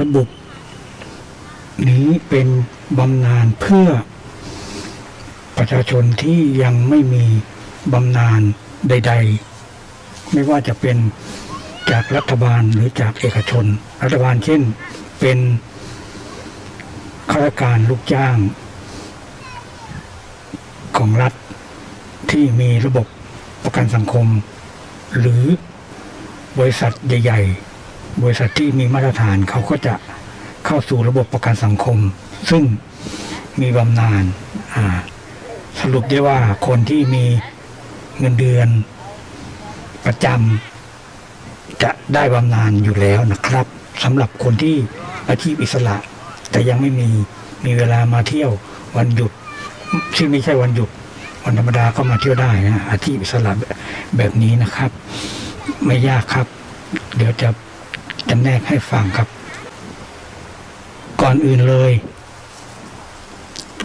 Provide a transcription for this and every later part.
ระบบ นี้เป็นบำนาญเพื่อประชาชนที่ยังไม่มีบำนาญใด ๆ ไม่ว่าจะเป็นจากรัฐบาลหรือจากเอกชน รัฐบาลเช่นเป็นข้าราชการลูกจ้าง ของรัฐที่มีระบบประกันสังคม หรือบริษัทใหญ่ ๆ บริษัทที่มีมาตรฐานเขาก็จะเข้าสู่ระบบประกันสังคม ซึ่งมีบำนาญสรุปได้ว่าคนที่มีเงินเดือนประจำจะได้บำนาญอยู่แล้วนะครับสำหรับคนที่อาชีพอิสระ แต่ยังไม่มีมีเวลามาเที่ยววันหยุดที่งไม่ใช่วันหยุดวันธรรมดาก็มาเที่ยวได้นะอาชีพอิสระแบบนี้นะครับ ไม่ยากครับ เดี๋ยวจะ จำแนกให้ฟังครับ ก่อนอื่นเลย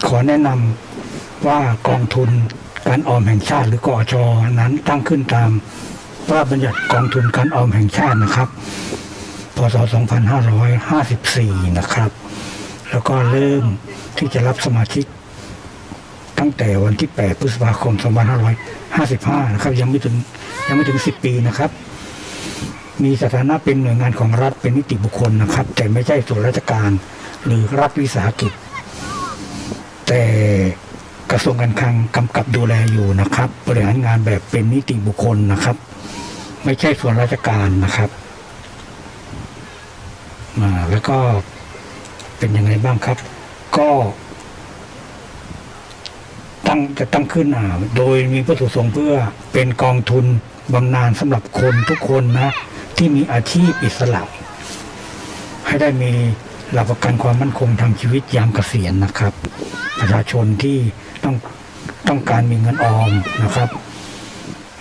ขอแนะนำว่ากองทุนการออมแห่งชาติหรือกอชอนั้นตั้งขึ้นตามพระราชบัญญัติกองทุนการออมแห่งชาตินะครับ พศ 2554 นะครับ แล้วก็เริ่มที่จะรับสมาชิก ตั้งแต่วันที่ 8 พฤษภาคม 2555 นะครับ ยังไม่ถึงยังไม่ถึง 10 ปีนะครับ มีสถานะเป็นหน่วยงานของรัฐเป็นนิติบุคคลนะครับ แต่ไม่ใช่ส่วนราชการหรือรัฐวิสาหกิจ แต่กระทรวงการคลังกำกับดูแลอยู่นะครับบริหารงานแบบเป็นนิติบุคคลนะครับ ไม่ใช่ส่วนราชการนะครับอ่าแล้วก็เป็นยังไงบ้างครับ ก็ตั้งจะตั้งขึ้นอ่าโดยมีวัตถุประสงค์เพื่อเป็นกองทุนบำนาญสำหรับคนทุกคนนะ ที่มีอาชีพอิสระ ให้ได้มีหลักประกันความมั่นคงทางชีวิตยามเกษียณนะครับ ประชาชนที่ต้องต้องการมีเงินออมนะครับ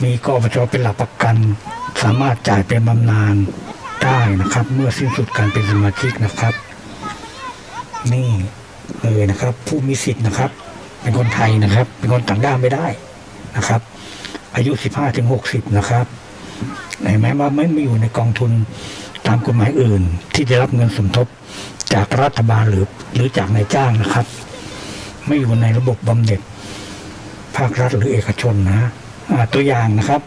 มีกอบจเป็นหลักประกัน สามารถจ่ายเป็นบำนาญได้นะครับ เมื่อสิ้นสุดการเป็นสมาชิกนะครับ นี่เลยนะครับ ผู้มีสิทธิ์นะครับ เป็นคนไทยนะครับ เป็นคนต่างด้าวไม่ได้นะครับ อายุ 15ถึง60 นะครับ เห็นไหมว่าไม่ไม่อยู่ในกองทุนตามกฎหมายอื่น ที่ได้รับเงินสมทบจากรัฐบาลหรือหรือจากนายจ้างนะครับ ไม่อยู่ในระบบบำเหน็จ ภาครัฐหรือเอกชนนะตัวอย่างนะครับ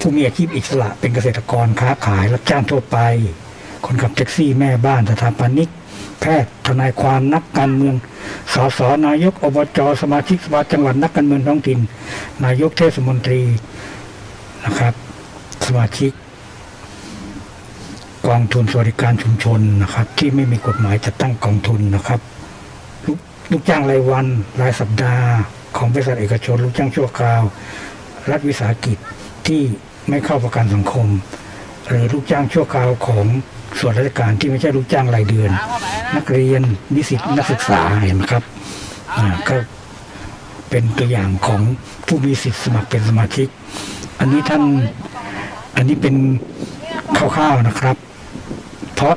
ผู้มีอาชีพอิสระเป็นเกษตรกรค้าขายรับจ้างทั่วไป คนขับแท็กซี่แม่บ้านสถาปนิก แพทย์ทนายความนักการเมืองสสนายกอบจสมาชิกสภาจังหวัดนักการเมืองท้องถิ่น นายกเทศมนตรีนะครับ มาชิก กองทุนสวัสดิการชุมชนนะครับ ที่ไม่มีกฎหมายจัดตั้งกองทุนนะครับลูกลูกจ้างรายวันรายสัปดาห์ ของบริษัทเอกชน ลูกจ้างชั่วคราว รัฐวิสาหกิจที่ไม่เข้าประกันสังคม หรือลูกจ้างชั่วคราวของส่วนราชการที่ไม่ใช่ลูกจ้างรายเดือน นักเรียนนิสิตนักศึกษาเห็นไหมครับอ่าก็เป็นตัวอย่างของผู้มีสิทธิสมัครเป็นสมาชิก อันนี้ท่าน อันนี้เป็นคร่าวๆนะครับ เพราะ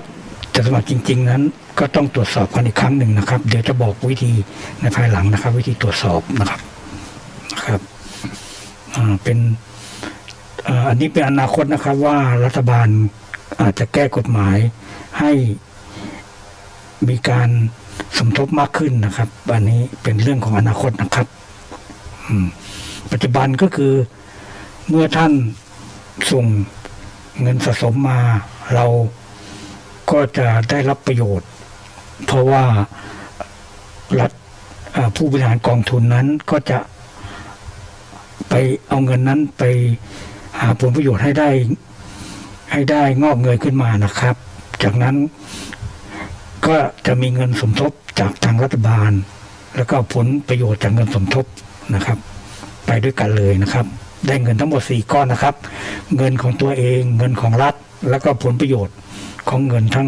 จะสมัครจริง ๆ นั้น ก็ต้องตรวจสอบกันอีกครั้งหนึ่งนะครับ เดี๋ยวจะบอกวิธีในภายหลังนะครับ วิธีตรวจสอบนะครับนะครับอ่าเป็นอ่าอันนี้เป็นอนาคตนะครับว่ารัฐบาลอาจจะแก้กฎหมายให้มีการสมทบมากขึ้นนะครับ อันนี้เป็นเรื่องของอนาคตนะครับอืมปัจจุบันก็คือเมื่อท่าน ส่งเงินสะสมมาเราก็จะได้รับประโยชน์ เพราะว่ารัฐผู้บริหารกองทุนนั้นก็จะไปเอาเงินนั้นไปหาผลประโยชน์ให้ได้ ให้ได้งอกเงยขึ้นมานะครับ จากนั้นก็จะมีเงินสมทบจากทางรัฐบาล แล้วก็ผลประโยชน์จากเงินสมทบนะครับ ไปด้วยกันเลยนะครับ ได้เงินทั้งหมดสี่ก้อนนะครับ เงินของตัวเอง เงินของรัฐ แล้วก็ผลประโยชน์ของเงินทั้ง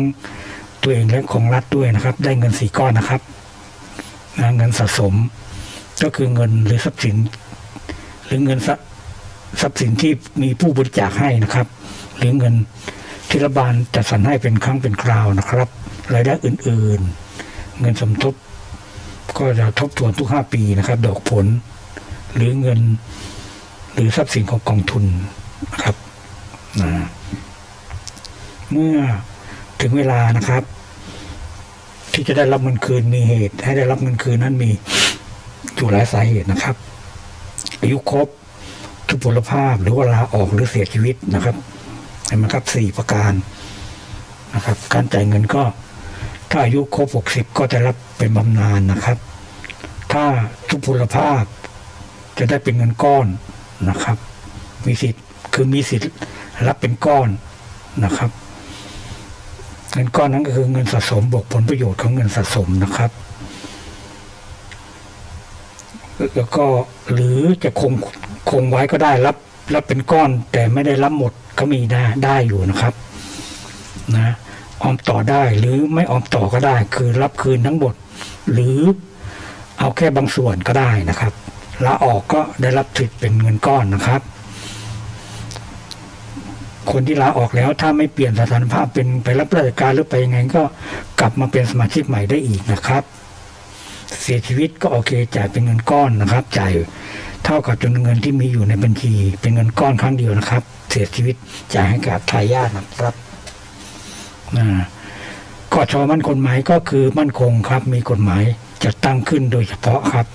ตัวเองและของรัฐด้วยนะครับ ได้เงินสี่ก้อนนะครับนะเงินสะสม ก็คือเงินหรือทรัพย์สิน หรือเงินทรัพย์ทรัพย์สินที่มีผู้บริจาคให้นะครับ หรือเงินที่รัฐบาลจัดสรรให้เป็นครั้งเป็นคราวนะครับรายได้อื่นๆ เงินสมทบก็จะทบทวนทุกห้าปีนะครับ ดอกผล หรือเงิน หรือทรัพย์สินของกองทุนนะครับนะเมื่อถึงเวลานะครับ ที่จะได้รับเงินคืนมีเหตุ ให้ได้รับเงินคืนนั้นมีอยู่หลายสาเหตุนะครับ อายุครบทุพพลภาพหรือว่าลาออกหรือเสียชีวิตนะครับเห็นไหมครับสี่ประการนะครับ การจ่ายเงินก็ ถ้าอายุครบหกสิบก็จะรับเป็นบำนาญนะครับ ถ้าทุพพลภาพจะได้เป็นเงินก้อน นะครับ มีสิทธิ์คือมีสิทธิ์รับเป็นก้อนนะครับ เงินก้อนนั้นก็คือเงินสะสมบวกผลประโยชน์ของเงินสะสมนะครับ แล้วก็หรือจะคงคงไว้ก็ได้รับรับเป็นก้อน แต่ไม่ได้รับหมดก็มีได้ได้อยู่นะครับนะออมต่อได้หรือไม่ออมต่อก็ได้ คือรับคืนทั้งหมด หรือเอาแค่บางส่วนก็ได้นะครับ ลาออกก็ได้รับสิทธิ์เป็นเงินก้อนนะครับ คนที่ลาออกแล้วถ้าไม่เปลี่ยนสถานภาพเป็นไปรับราชการหรือไปยังไงก็กลับมาเป็นสมาชิกใหม่ได้อีกนะครับ เสียชีวิตก็โอเคจ่ายเป็นเงินก้อนนะครับ จ่ายเท่ากับจำนวนเงินที่มีอยู่ในบัญชี เป็นเงินก้อนครั้งเดียวนะครับ เสียชีวิตจ่ายให้กับทายาทนะครับนะกชมั่นคงหมายก็คือมั่นคงครับ มีกฎหมายจัดตั้งขึ้นโดยเฉพาะครับ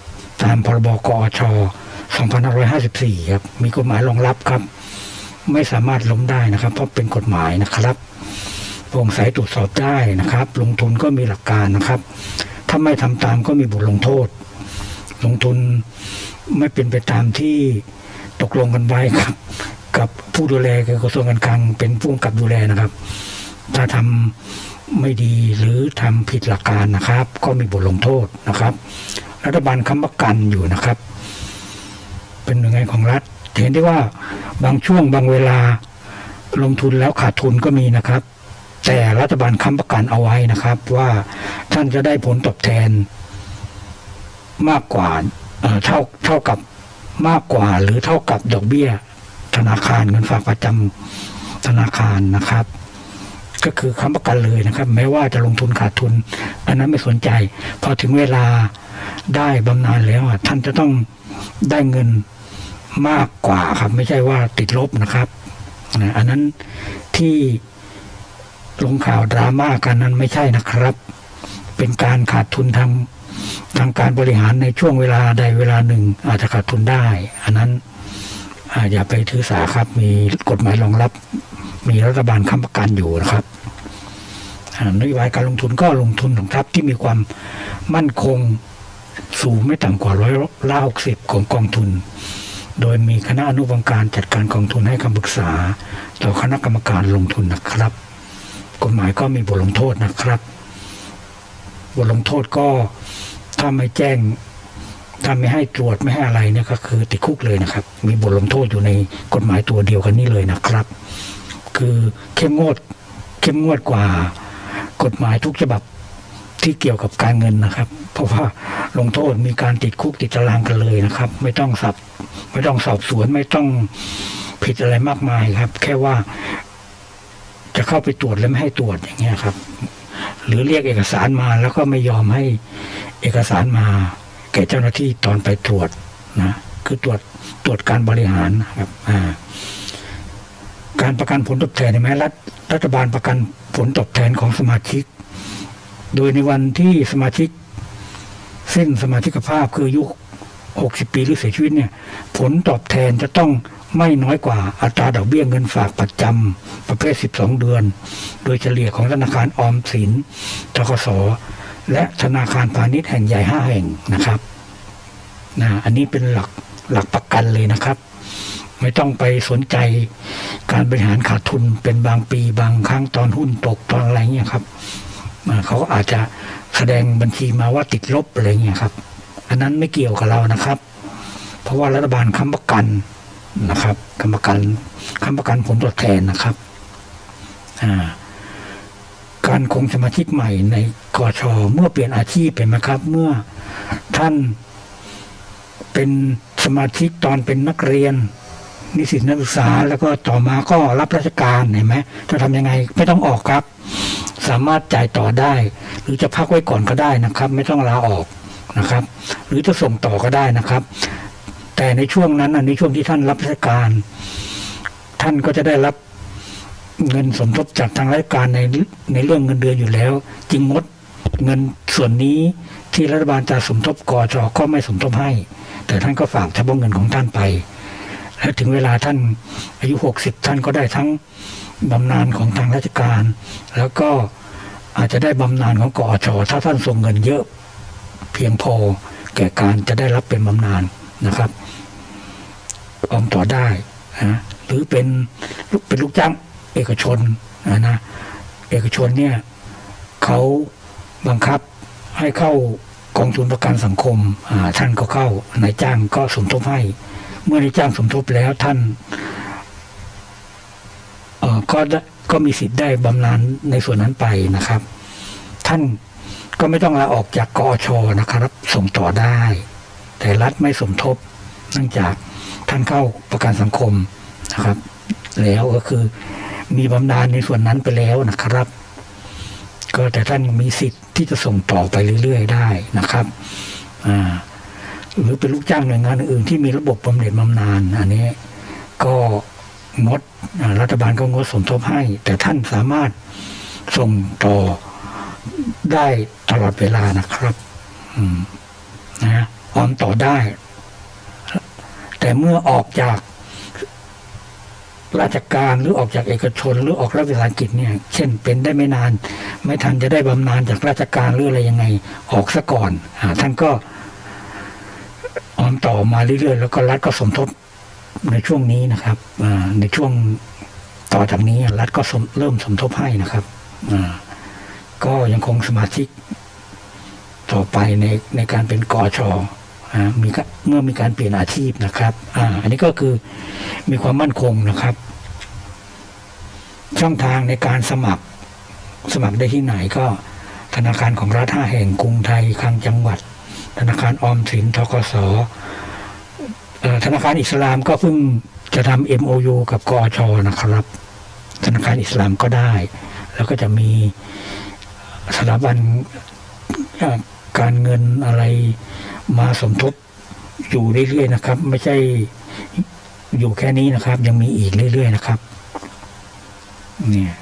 ตามพรบกอช2554 ครับ มีกฎหมายรองรับครับ ไม่สามารถล้มได้นะครับ เพราะเป็นกฎหมายนะครับโปร่งใสตรวจสอบได้นะครับ ลงทุนก็มีหลักการนะครับ ถ้าไม่ทำตามก็มีบทลงโทษ ลงทุนไม่เป็นไปตามที่ตกลงกันไว้ครับ กับผู้ดูแลคือกระทรวงการคลังเป็นผู้กำกับดูแลนะครับ ถ้าทำไม่ดีหรือทำผิดหลักการนะครับ ก็มีบทลงโทษนะครับ รัฐบาลค้ำประกันอยู่นะครับ เป็นหน่วยงานของรัฐ เห็นได้ว่าบางช่วงบางเวลาลงทุนแล้วขาดทุนก็มีนะครับ แต่รัฐบาลค้ำประกันเอาไว้นะครับ ว่าท่านจะได้ผลตอบแทน มากกว่าเท่าเท่ากับมากกว่าหรือเท่ากับดอกเบี้ย ธนาคารเงินฝากประจำธนาคารนะครับ ก็คือค้ำประกันเลยนะครับ แม้ว่าจะลงทุนขาดทุน อันนั้นไม่สนใจ พอถึงเวลา ได้บำนาญแล้วท่านจะต้องได้เงินมากกว่าครับ ไม่ใช่ว่าติดลบนะครับนะอันนั้นที่ลงข่าวดราม่ากันนั้นไม่ใช่นะครับ เป็นการขาดทุนทางทางการบริหารในช่วงเวลาใดเวลาหนึ่ง อาจจะขาดทุนได้ อันนั้นอย่าไปถือสาครับ มีกฎหมายรองรับ มีรัฐบาลค้ำประกันอยู่นะครับอ่านโยบายการลงทุนก็ลงทุนของทรัพย์ที่มีความมั่นคง สูงไม่ต่ำกว่าร้อยละหกสิบของกองทุน โดยมีคณะอนุกรรมการจัดการกองทุนให้คำปรึกษา ต่อคณะกรรมการลงทุนนะครับ กฎหมายก็มีบทลงโทษนะครับ บทลงโทษก็ถ้าไม่แจ้งถ้าไม่ให้ตรวจไม่ให้อะไรเนี่ยก็คือติดคุกเลยนะครับ มีบทลงโทษอยู่ในกฎหมายตัวเดียวกันนี้เลยนะครับ คือเข้มงวดเข้มงวดกว่ากฎหมายทุกฉบับ ที่เกี่ยวกับการเงินนะครับ เพราะว่าลงโทษมีการติดคุกติดตารางกันเลยนะครับ ไม่ต้องสับไม่ต้องสอบสวนไม่ต้องผิดอะไรมากมายครับ แค่ว่าจะเข้าไปตรวจแล้วไม่ให้ตรวจอย่างเงี้ยครับ หรือเรียกเอกสารมาแล้วก็ไม่ยอมให้เอกสารมา แก่เจ้าหน้าที่ตอนไปตรวจนะคือตรวจตรวจการบริหารนะครับอ่าการประกันผลตอบแทนเห็นไหมรัฐรัฐบาลประกันผลตอบแทนของสมาชิก โดยในวันที่สมาชิกสิ้นสมาชิกภาพคืออายุ 60 ปีหรือเสียชีวิตเนี่ย ผลตอบแทนจะต้องไม่น้อยกว่าอัตราดอกเบี้ยเงินฝากประจำประเภท 12 เดือน โดยเฉลี่ยของธนาคารออมสินทกสและธนาคารพาณิชย์แห่งใหญ่ 5 แห่งนะครับนะอันนี้เป็นหลักหลักประกันเลยนะครับ ไม่ต้องไปสนใจการบริหารขาดทุนเป็นบางปีบางครั้งตอนหุ้นตกตอนอะไรเงี้ยครับ เขาอาจจะแสดงบัญชีมาว่าติดลบอะไรเงี้ยครับ อันนั้นไม่เกี่ยวกับเรานะครับ เพราะว่ารัฐบาลค้ำประกันนะครับค้ำประกันค้ำประกันผลตอบแทนนะครับการคงสมาชิกใหม่ในกอชเมื่อเปลี่ยนอาชีพเป็นไหมครับ เมื่อท่านเป็นสมาชิกตอนเป็นนักเรียน นิสิตนักศึกษา แล้วก็ต่อมาก็รับราชการเห็นไหมจะทำยังไงไม่ต้องออกครับ สามารถจ่ายต่อได้ หรือจะพักไว้ก่อนก็ได้นะครับ ไม่ต้องลาออกนะครับ หรือจะส่งต่อก็ได้นะครับ แต่ในช่วงนั้นในช่วงที่ท่านรับราชการ ท่านก็จะได้รับเงินสมทบจากทางราชการในในเรื่องเงินเดือนอยู่แล้วจึงงดเงินส่วนนี้ที่รัฐบาลจะสมทบกอจอก็ไม่สมทบให้ แต่ท่านก็ฝากเฉพาะเงินของท่านไป ถึงเวลาท่านอายุหกสิบท่านก็ได้ทั้งบำนาญของทางราชการ แล้วก็อาจจะได้บำนาญของกอชถ้าท่านส่งเงินเยอะเพียงพอแก่การจะได้รับเป็นบำนาญนะครับออมต่อได้นะหรือเป็นลูกเป็นลูกจ้างเอกชนนะเอกชนเนี่ยเขาบังคับให้เข้ากองทุนประกันสังคมท่านก็เข้านายจ้างก็สมทบให้ เมื่อนายจ้างสมทบแล้วท่านก็ได้ก็มีสิทธิ์ได้บำนาญในส่วนนั้นไปนะครับ ท่านก็ไม่ต้องลาออกจากกอชนะครับ ส่งต่อได้ แต่รัฐไม่สมทบเนื่องจากท่านเข้าประกันสังคมนะครับ แล้วก็คือมีบำนาญในส่วนนั้นไปแล้วนะครับ ก็แต่ท่านยังมีสิทธิ์ที่จะส่งต่อไปเรื่อย ๆ ได้นะครับ อ่า หรือเป็นลูกจ้างหน่วยงานอื่นที่มีระบบบำเหน็จบำนาญอันนี้ ก็งดรัฐบาลก็งดสมทบให้ แต่ท่านสามารถส่งต่อได้ตลอดเวลานะครับนะออมต่อได้ แต่เมื่อออกจากราชการหรือออกจากเอกชน หรือออกรัฐวิสาหกิจเนี่ย เช่นเป็นได้ไม่นาน ไม่ทันจะได้บำนาญจากราชการหรืออะไรยังไง ออกซะก่อนอท่านก็ ออมต่อมาเรื่อยๆแล้วก็รัฐก็สมทบในช่วงนี้นะครับในช่วงต่อจากนี้รัฐก็เริ่มสมทบให้นะครับก็ยังคงสมาชิก ต่อไปในในการเป็นกอชอมีเมื่อมีการเปลี่ยนอาชีพนะครับออันนี้ก็คือมีความมั่นคงนะครับ ช่องทางในการสมัครสมัครได้ที่ไหนก็ธนาคารของรัฐห้าแห่งกรุงไทยคลังจังหวัด ธนาคารออมสินทกสธนาคารอิสลามก็เพิ่งจะทำ MOU กับกอชนะครับ ธนาคารอิสลามก็ได้ แล้วก็จะมีสถาบันการเงินอะไรมาสมทบอยู่เรื่อยๆนะครับ ไม่ใช่อยู่แค่นี้นะครับ ยังมีอีกเรื่อยๆนะครับ เนี่ย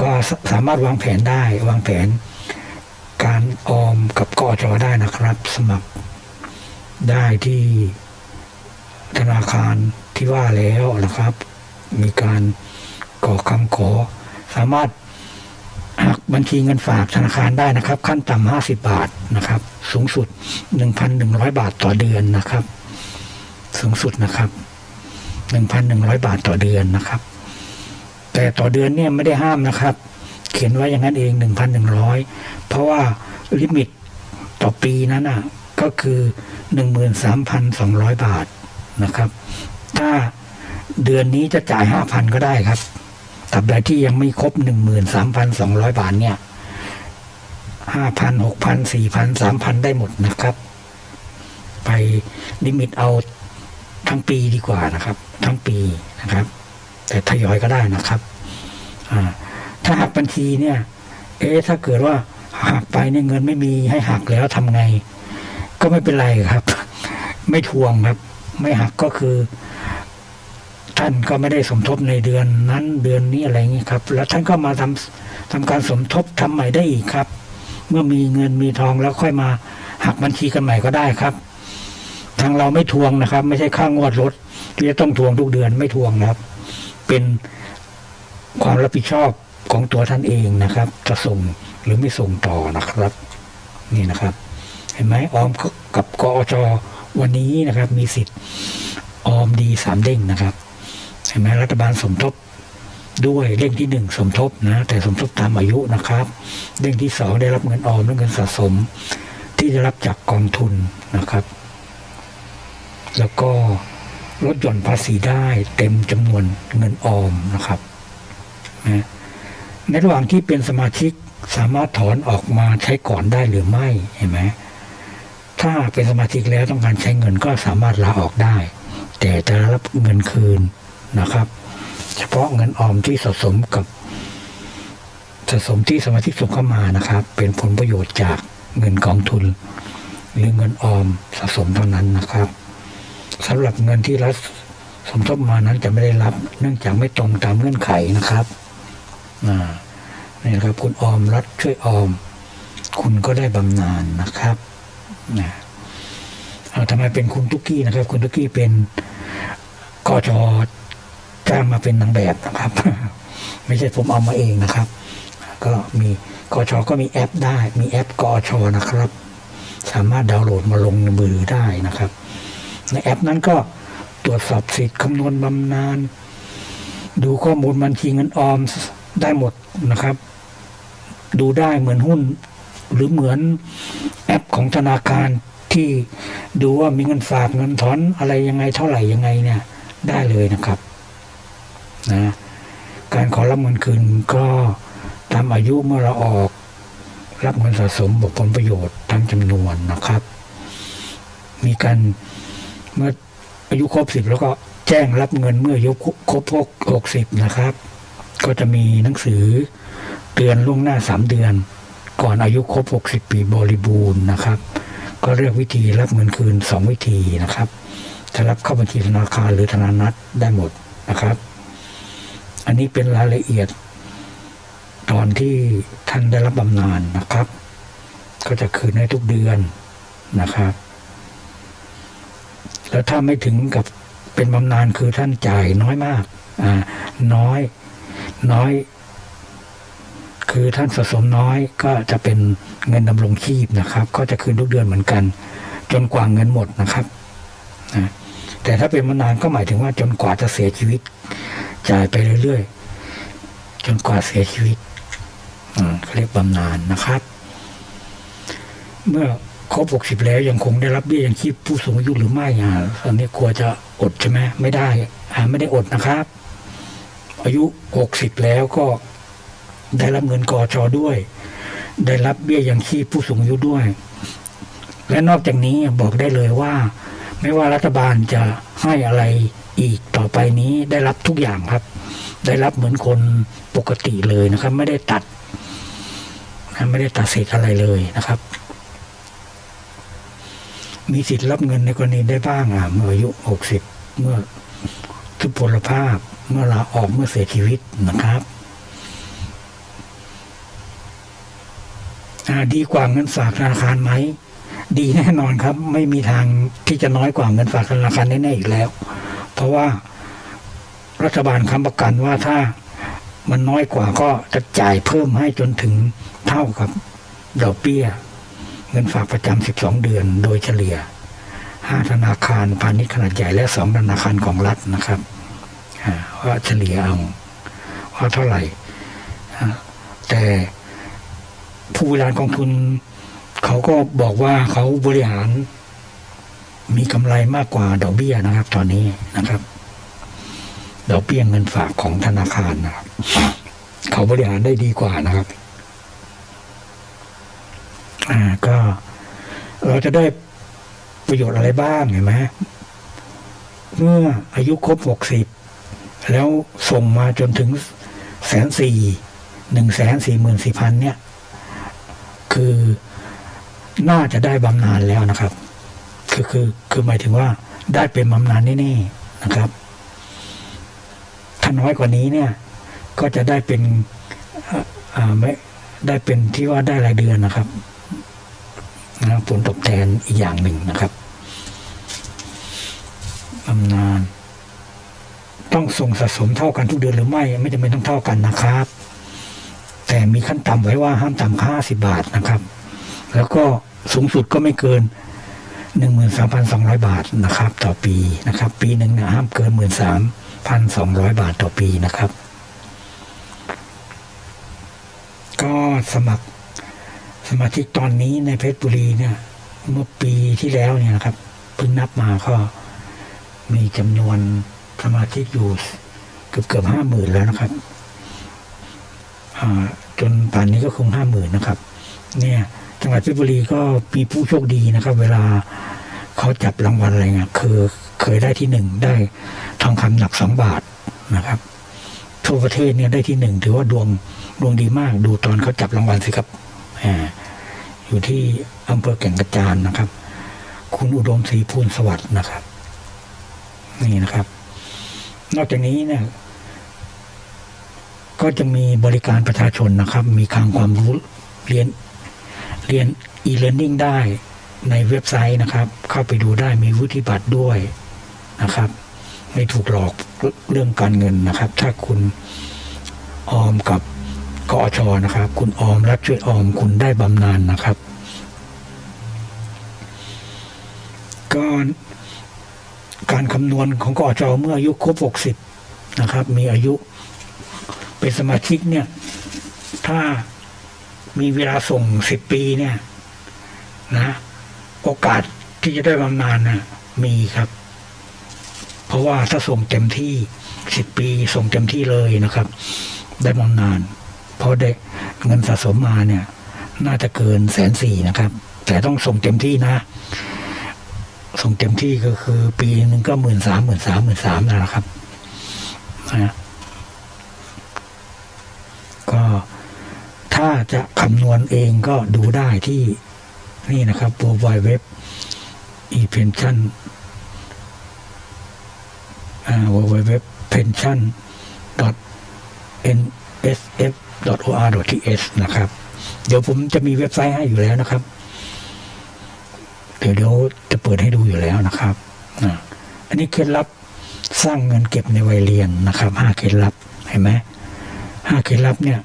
ก็สามารถวางแผนได้ วางแผน การออมกับกอจอได้นะครับ สมัครได้ที่ธนาคารที่ว่าแล้วนะครับ มีการกรอกคำขอ สามารถหักบัญชีเงินฝากธนาคารได้นะครับ ขั้นต่ำห้าสิบาทนะครับ สูงสุดหนึ่งพันหนึ่งร้อยบาทต่อเดือนนะครับ สูงสุดนะครับหนึ่งพันหนึ่งร้อยบาทต่อเดือนนะครับ แต่ต่อเดือนเนี่ยไม่ได้ห้ามนะครับ เขียนไว้อย่างนั้นเองหนึ่งพันหนึ่งร้อยเพราะว่าลิมิตต่อปีนั้นอะก็คือหนึ่งหมื่นสามพันสองร้อยบาทนะครับ ถ้าเดือนนี้จะจ่ายห้าพันก็ได้ครับตราบใดที่ยังไม่ครบหนึ่งหมื่นสามพันสองร้อยบาทเนี่ยห้าพันหกพันสี่พันสามพันได้หมดนะครับ ไปลิมิตเอาทั้งปีดีกว่านะครับ ทั้งปีนะครับ แต่ทยอยก็ได้นะครับ อ่า ถ้าหักบัญชีเนี่ย เอ๊ะถ้าเกิดว่าหักไปเนี่ยเงินไม่มีให้หักแล้วทำไง ก็ไม่เป็นไรครับ ไม่ทวงครับ ไม่หักก็คือ ท่านก็ไม่ได้สมทบในเดือนนั้นเดือนนี้อะไรอย่างนี้ครับ แล้วท่านก็มาทำทำการสมทบทำใหม่ได้อีกครับ เมื่อมีเงินมีทองแล้วค่อยมาหักบัญชีกันใหม่ก็ได้ครับ ทางเราไม่ทวงนะครับ ไม่ใช่ค่างวดรถที่จะต้องทวงทุกเดือนไม่ทวงนะครับ เป็นความรับผิดชอบ ของตัวท่านเองนะครับ จะส่งหรือไม่ส่งต่อนะครับ นี่นะครับ เห็นไหมออมกับกอจวันนี้นะครับ มีสิทธิ์ออมดีสามเด้งนะครับ เห็นไหมรัฐบาลสมทบด้วยเด้งที่หนึ่งสมทบนะ แต่สมทบตามอายุนะครับ เด้งที่สองได้รับเงินออมและเงินสะสม ที่ได้รับจากกองทุนนะครับ แล้วก็ลดหย่อนภาษีได้เต็มจำนวนเงินออมนะครับนะ ในระหว่างที่เป็นสมาชิกสามารถถอนออกมาใช้ก่อนได้หรือไม่เห็นไหมถ้าเป็นสมาชิกแล้วต้องการใช้เงินก็สามารถลาออกได้ แต่จะรับเงินคืนนะครับ เฉพาะเงินออมที่สะสมกับสะสมที่สมาชิกส่งเข้ามานะครับ เป็นผลประโยชน์จากเงินกองทุน หรือเงินออมสะสมเท่านั้นนะครับสำหรับเงินที่รัฐสมทบมานั้นจะไม่ได้รับ เนื่องจากไม่ตรงตามเงื่อนไขนะครับ นี่นะครับคุณออมรัฐช่วยออม คุณก็ได้บำนาญนะครับนะเอาทำไมเป็นคุณตุกกี้นะครับ คุณตุกกี้เป็นกจจ้างมาเป็นนางแบบนะครับ ไม่ใช่ผมเอามาเองนะครับ ก็มีกชก็มีแอปได้ มีแอปกชนะครับ สามารถดาวน์โหลดมาลงในมือได้นะครับ ในแอปนั้นก็ตรวจสอบสิทธิ์คำนวณบำนาญดูข้อมูลบัญชีเงินออม ได้หมดนะครับ ดูได้เหมือนหุ้น หรือเหมือนแอปของธนาคารที่ดูว่ามีเงินฝากเงินถอนอะไรยังไงเท่าไหร่ยังไงเนี่ย ได้เลยนะครับนะการขอรับเงินคืนก็ตามอายุเมื่อเราออก รับเงินสะสมบวกผลประโยชน์ตามจำนวนนะครับ มีการเมื่ออายุครบสิบแล้วก็แจ้งรับเงินเมื่ออายุครบหกสิบนะครับ ก็จะมีหนังสือเตือนล่วงหน้าสามเดือน ก่อนอายุครบหกสิบปีบริบูรณ์นะครับ ก็เลือกวิธีรับเงินคืนสองวิธีนะครับจะรับเข้าบัญชีธนาคารหรือธนานัตได้หมดนะครับ อันนี้เป็นรายละเอียด ตอนที่ท่านได้รับบำนาญนะครับ ก็จะคืนให้ทุกเดือนนะครับ แล้วถ้าไม่ถึงกับเป็นบำนาญคือท่านจ่ายน้อยมาก อ่า น้อย น้อย คือท่านสะสมน้อยก็จะเป็นเงินดำรงชีพนะครับ ก็จะคืนทุกเดือนเหมือนกัน จนกว่าเงินหมดนะครับนะแต่ถ้าเป็นบำนาญก็หมายถึงว่าจนกว่าจะเสียชีวิต จ่ายไปเรื่อยๆ จนกว่าเสียชีวิตอืมเขาเรียกบำนาญนะครับ เมื่อครบหกสิบแล้วยังคงได้รับเบี้ยยังชีพผู้สูงอายุหรือไม่อ่าตอนนี้กลัวจะอดใช่ไหมไม่ได้อ่าไม่ได้อดนะครับ อายุหกสิบแล้วก็ได้รับเงินกอชอด้วย ได้รับเบี้ยยังชีพผู้สูงอายุด้วย และนอกจากนี้บอกได้เลยว่า ไม่ว่ารัฐบาลจะให้อะไรอีกต่อไปนี้ได้รับทุกอย่างครับ ได้รับเหมือนคนปกติเลยนะครับ ไม่ได้ตัดนะไม่ได้ตัดสิทธิ์อะไรเลยนะครับ มีสิทธิ์รับเงินในกรณีได้บ้างอะเมื่ออายุหกสิบเมื่อทุพพลภาพ เมื่อลาออกเมื่อเสียชีวิตนะครับดีกว่าเงินฝากธนาคารไหม ดีแน่นอนครับ ไม่มีทางที่จะน้อยกว่าเงินฝากธนาคารแน่ๆอีกแล้ว เพราะว่ารัฐบาลค้ำประกันว่าถ้ามันน้อยกว่าก็จะจ่ายเพิ่มให้จนถึงเท่ากับดอกเบี้ย เงินฝากประจำ 12 เดือนโดยเฉลี่ย 5 ธนาคารพาณิชย์ขนาดใหญ่และ 2 ธนาคารของรัฐนะครับ ว่าเฉลี่ยเอาว่าเท่าไหร่แต่ผู้บริหารกองทุน เขาก็บอกว่าเขาบริหารมีกำไรมากกว่าดอกเบี้ยนะครับ ตอนนี้นะครับดอกเบี้ยเงินฝากของธนาคารนะครับ เขาบริหารได้ดีกว่านะครับ อ่าก็เราจะได้ประโยชน์อะไรบ้างเห็นไหมเมื่ออายุครบหกสิบ แล้วส่งมาจนถึงแสนสี่หนึ่งแสนสี่หมื่นสี่พันเนี่ย คือน่าจะได้บำนาญแล้วนะครับ คือคือคือหมายถึงว่าได้เป็นบำนาญแน่ๆนะครับ ถ้าน้อยกว่านี้เนี่ย ก็จะได้เป็นอ่าไม่ได้เป็นที่ว่าได้รายเดือนนะครับนะผลตอบแทนอีกอย่างหนึ่งนะครับบำนาญ ต้องส่งสะสมเท่ากันทุกเดือนหรือไม่ ไม่จำเป็นต้องเท่ากันนะครับ แต่มีขั้นต่ำไว้ว่าห้ามต่ำห้าสิบาทนะครับ แล้วก็สูงสุดก็ไม่เกินหนึ่งหมื่นสามพันสองร้อยบาทนะครับ ต่อปีนะครับ ปีหนึ่งนะห้ามเกินหมื่นสามพันสองร้อยบาทต่อปีนะครับ ก็สมัครสมาชิกตอนนี้ในเพชรบุรีเนี่ย เมื่อปีที่แล้วเนี่ยนะครับเพิ่งนับมาก็มีจำนวน สมาชิกอยู่เกือบเกือบห้าหมื่นแล้วนะครับจนป่านนี้ก็คงห้าหมื่นนะครับ เนี่ยจังหวัดเพชรบุรีก็มีผู้โชคดีนะครับ เวลาเขาจับรางวัลอะไรเงี้ยคือเคยได้ที่หนึ่งได้ทองคำหนักสองบาทนะครับทั่วประเทศเนี่ยได้ที่หนึ่งถือว่าดวงดวงดีมาก ดูตอนเขาจับรางวัลสิครับอ่าอยู่ที่อำเภอแก่งกระจานนะครับ คุณอุดมศรีพูนสวัสดิ์นะครับ นี่นะครับ นอกจากนี้เนี่ยก็จะมีบริการประชาชนนะครับ มีคลังความรู้เรียนเรียน e-learning ได้ในเว็บไซต์นะครับ เข้าไปดูได้มีวุฒิบัตรด้วยนะครับ ไม่ถูกหลอกเรื่องการเงินนะครับ ถ้าคุณออมกับกอชนะครับ คุณออมรัฐช่วยออมคุณได้บำนาญนะครับ ก็ การคำนวณของกอชเมื่ออายุครบ 60 นะครับ มีอายุ เป็นสมาชิกเนี่ย ถ้ามีเวลาส่ง 10 ปีเนี่ย นะ โอกาสที่จะได้บำนาญนะมีครับ เพราะว่าถ้าส่งเต็มที่ 10 ปีส่งเต็มที่เลยนะครับ ได้บำนาญเพราะได้เงินสะสมมาเนี่ย น่าจะเกินแสนสี่นะครับ แต่ต้องส่งเต็มที่นะ ส่งเต็มที่ก็คือปีหนึ่งก็หมื่นสามหมื่นสามหมื่นสามนั่นแหละครับนะก็ถ้าจะคำนวณเองก็ดูได้ที่นี่นะครับ w w w e pension อ่า w w w pension nsf or th นะครับ เดี๋ยวผมจะมีเว็บไซต์ให้อยู่แล้วนะครับ เดี๋ยวเดี๋ยวจะเปิดให้ดูอยู่แล้วนะครับอันนี้เคล็ดลับสร้างเงินเก็บในวัยเรียนนะครับห้าเคล็ดลับเห็นไหมห้าเคล็ดลับเนี่ย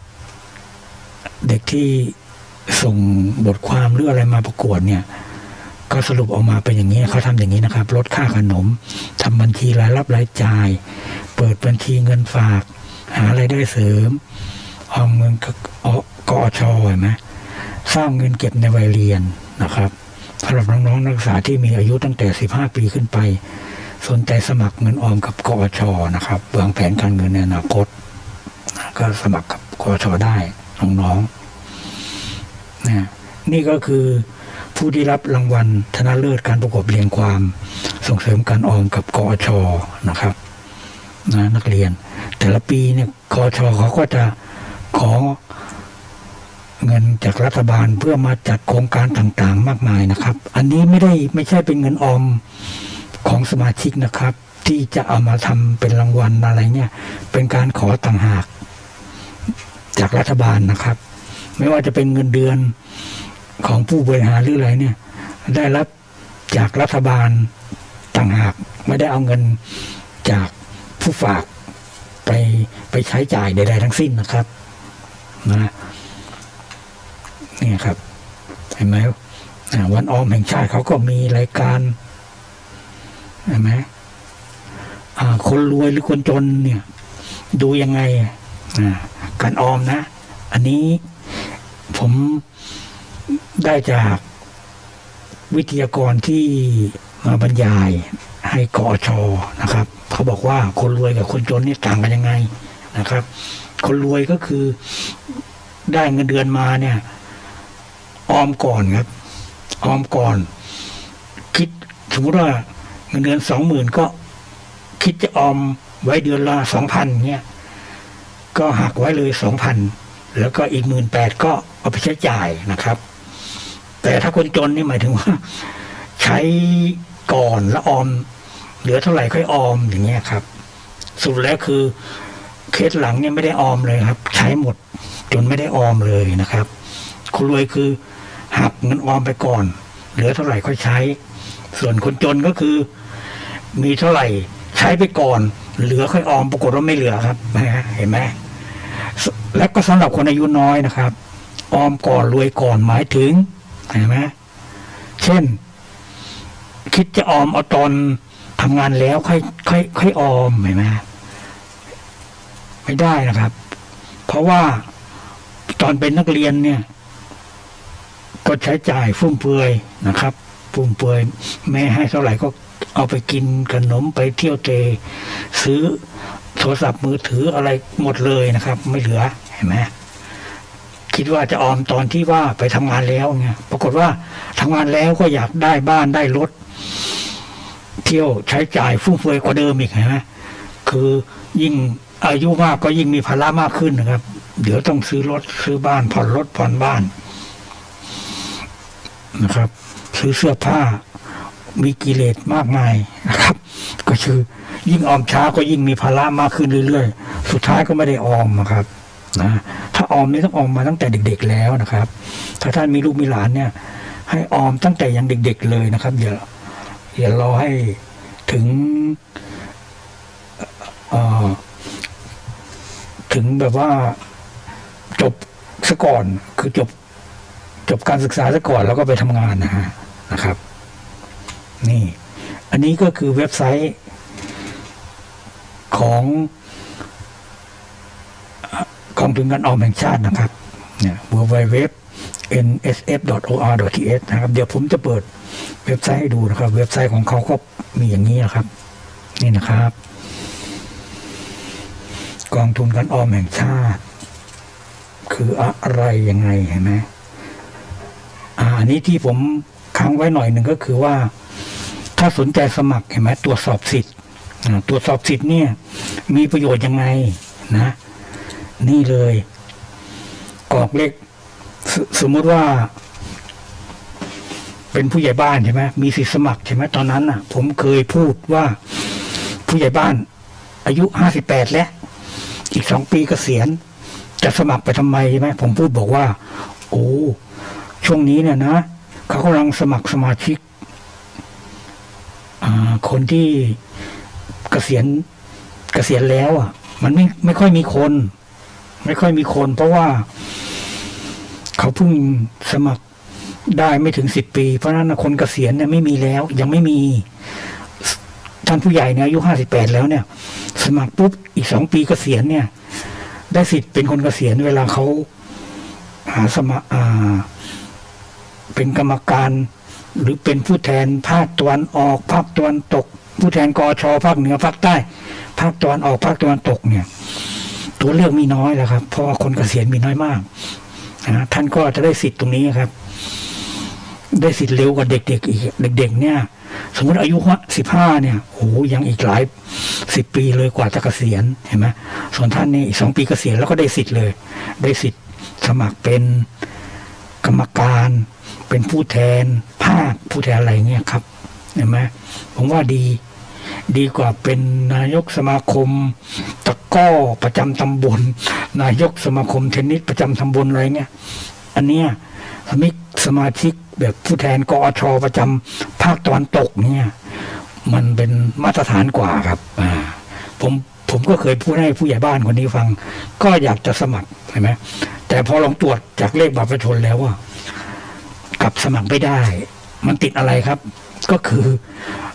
เด็กที่ส่งบทความหรืออะไรมาประกวดเนี่ย ก็สรุปออกมาเป็นอย่างนี้เขาทำอย่างนี้นะครับ ลดค่าขนมทำบัญชีรายรับรายจ่าย เปิดบัญชีเงินฝาก หารายได้เสริมออมเงินกกอชเห็นไหมสร้างเงินเก็บในวัยเรียนนะครับ สำหรับน้องๆนักศึกษาที่มีอายุตั้งแต่ 15 ปีขึ้นไป สนใจสมัครเงินออมกับกอชนะครับวางแผนการเงินในอนาคต ก็สมัครกับกอชได้น้องๆนนี่ก็คือผู้ที่รับรางวัลชนะเลิศการประกอบเรียงความ ส่งเสริมการออมกับกอชนะครับนะนักเรียน แต่ละปีเนี่ยกอชเขาก็จะขอ เงินจากรัฐบาลเพื่อมาจัดโครงการต่างๆ มากมายนะครับ อันนี้ไม่ได้ไม่ใช่เป็นเงินออมของสมาชิกนะครับ ที่จะเอามาทำเป็นรางวัลอะไรเนี่ย เป็นการขอต่างหาก จากรัฐบาลนะครับ ไม่ว่าจะเป็นเงินเดือนของผู้บริหารหรืออะไรเนี่ย ได้รับจากรัฐบาลต่างหาก ไม่ได้เอาเงินจากผู้ฝากไปไปใช้จ่ายใดๆทั้งสิ้นนะครับนะ เนี่ยครับ เห็นไหมวันออมแห่งชาติเขาก็มีรายการเห็นไหมคนรวยหรือคนจนเนี่ย ดูยังไงการออมนะ อันนี้ผมได้จากวิทยากรที่มาบรรยายให้กอชนะครับ เขาบอกว่าคนรวยกับคนจนนี่ต่างกันยังไงนะครับ คนรวยก็คือได้เงินเดือนมาเนี่ย ออมก่อนครับ ออมก่อน คิดสมมติว่าเงินเดือนสองหมื่นก็ คิดจะออมไว้เดือนละสองพันเนี่ยก็หักไว้เลยสองพันแล้วก็อีกหมื่นแปดก็เอาไปใช้จ่ายนะครับ แต่ถ้าคนจนนี่หมายถึงว่า ใช้ก่อนแล้วออม เหลือเท่าไหร่ค่อยออมอย่างเงี้ยครับ สุดแล้วคือเคสหลังเนี่ยไม่ได้ออมเลยครับ ใช้หมดจนไม่ได้ออมเลยนะครับคนรวยคือ หักเงินออมไปก่อน เหลือเท่าไหร่ค่อยใช้ ส่วนคนจนก็คือ มีเท่าไหร่ใช้ไปก่อน เหลือค่อยออมปรากฏว่าไม่เหลือครับเห็นไหมและก็สำหรับคนอายุน้อยนะครับ ออมก่อนรวยก่อนหมายถึงเห็นไหมเช่น คิดจะออมเอาตอนทำงานแล้วค่อยค่อยค่อยออมเห็นไหมไม่ได้นะครับ เพราะว่าตอนเป็นนักเรียนเนี่ย ก็ใช้จ่ายฟุ่มเฟือยนะครับฟุ่มเฟือยแม่ให้เท่าไหร่ก็เอาไปกินขนมไปเที่ยวเตะซื้อโทรศัพท์มือถืออะไรหมดเลยนะครับ ไม่เหลือเห็นไหมคิดว่าจะออมตอนที่ว่าไปทำงานแล้วเนี่ยปรากฏว่าทำงานแล้วก็อยากได้บ้านได้รถ เที่ยวใช้จ่ายฟุ่มเฟือยกว่าเดิมอีกเห็นไหมคือยิ่งอายุมากก็ยิ่งมีภาระมากขึ้นนะครับ เดี๋ยวต้องซื้อรถซื้อบ้านผ่อนรถผ่อนบ้าน นะครับ ซื้อเสื้อผ้ามีกิเลสมากมายนะครับ ก็คือยิ่งออมช้าก็ยิ่งมีภาระมากขึ้นเรื่อยๆ สุดท้ายก็ไม่ได้ออมนะครับนะถ้าออมนี่ต้องออมมาตั้งแต่เด็ก ๆ แล้วนะครับ ถ้าท่านมีลูกมีหลานเนี่ย ให้ออมตั้งแต่ยังเด็ก ๆ เลยนะครับอย่าอย่ารอให้ถึงถึงแบบว่าจบซะก่อนคือจบ บการศึกษาซะก่อนแล้วก็ไปทำงานนะฮะนะครับ นี่ อันนี้ก็คือเว็บไซต์ของกองทุนการออมแห่งชาตินะครับเนี่ย www nsf.or.th นะครับ เดี๋ยวผมจะเปิดเว็บไซต์ให้ดูนะครับ เว็บไซต์ของเขาก็มีอย่างนี้นะครับ นี่นะครับ กองทุนการออมแห่งชาติ คืออะไรยังไงเห็นไหม อันนี้ที่ผมค้างไว้หน่อยหนึ่งก็คือว่า ถ้าสนใจสมัครเห็นไหมตรวจสอบสิทธิ์ตรวจสอบสิทธิ์เนี่ย มีประโยชน์ยังไงนะ นี่เลยกรอกเลขสสมมติว่า เป็นผู้ใหญ่บ้านใช่ไหมมีสิทธิสมัครใช่ไหมตอนนั้นน่ะ ผมเคยพูดว่าผู้ใหญ่บ้าน อายุห้าสิบแปดแล้ว อีกสองปีเกษียณจะสมัครไปทำไมใช่ไหมผมพูดบอกว่า โอ้ ช่วงนี้เนี่ยนะเขากำลังสมัครสมาชิกคนที่เกษียณเกษียณแล้ว อะ มันไม่ไม่ค่อยมีคน ไม่ค่อยมีคน เพราะว่า เขาเพิ่งสมัครได้ไม่ถึงสิบปี เพราะนั้นคนเกษียณเนี่ยไม่มีแล้ว ยังไม่มีท่านผู้ใหญ่เนี่ยอายุห้าสิบแปดแล้วเนี่ย สมัครปุ๊บอีกสองปีเกษียณเนี่ย ได้สิทธิ์เป็นคนเกษียณเวลาเขาหาสมัครอ่า เป็นกรรมการ หรือเป็นผู้แทนภาคตะวันออกภาคตะวันตก ผู้แทนกอชภาคเหนือภาคใต้ ภาคตะวันออกภาคตะวันตกเนี่ย ตัวเลือกมีน้อยแล้วครับ เพราะว่าคนเกษียณมีน้อยมากนะท่านก็จะได้สิทธิ์ตรงนี้ครับ ได้สิทธิ์เร็วกว่าเด็กๆอีกเด็ก ๆ เนี่ย สมมติอายุสิบห้าเนี่ยโอ้ยังอีกหลายสิบปีเลยกว่าจะเกษียณเห็นไหมส่วนท่านนี่อีกสองปีเกษียณแล้วก็ได้สิทธิ์เลย ได้สิทธิ์สมัครเป็นกรรมการ เป็นผู้แทนภาคผู้แทนอะไรเงี้ยครับเห็นไหมผมว่าดี ดีกว่าเป็นนายกสมาคม ตะก้อประจำตำบล นายกสมาคมเทนนิสประจำตำบลอะไรเงี้ยอันเนี้ยสมิกสมาชิกแบบผู้แทนกอชประจำภาคตะวันตกเนี่ย มันเป็นมาตรฐานกว่าครับ อ่า ผมผมก็เคยพูดให้ผู้ใหญ่บ้านคนนี้ฟัง ก็อยากจะสมัครใช่ไหมแต่พอลองตรวจจากเลขบัตรประชาชนแล้วว่า กับสมัครไม่ได้ มันติดอะไรครับ ก็คือ